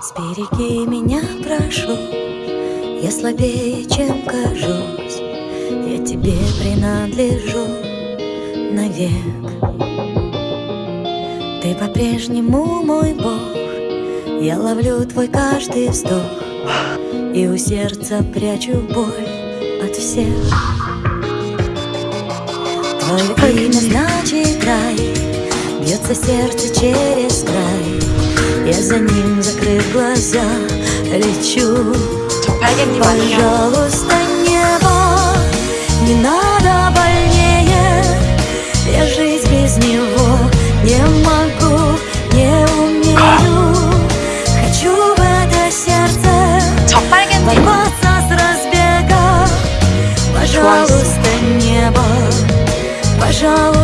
Сбереги меня, прошу Я слабее, чем кажусь. Я тебе принадлежу навек. Ты по-прежнему мой Бог. Я ловлю твой каждый вздох И у сердца прячу боль от всех. Твое имя значит рай. Бьется сердце через край Я за ним, закрыв глаза, лечу. Пожалуйста, небо, не надо больнее. Я жить без него не могу, не умею. Хочу в это сердце ворваться с разбега. Пожалуйста, небо, пожалуйста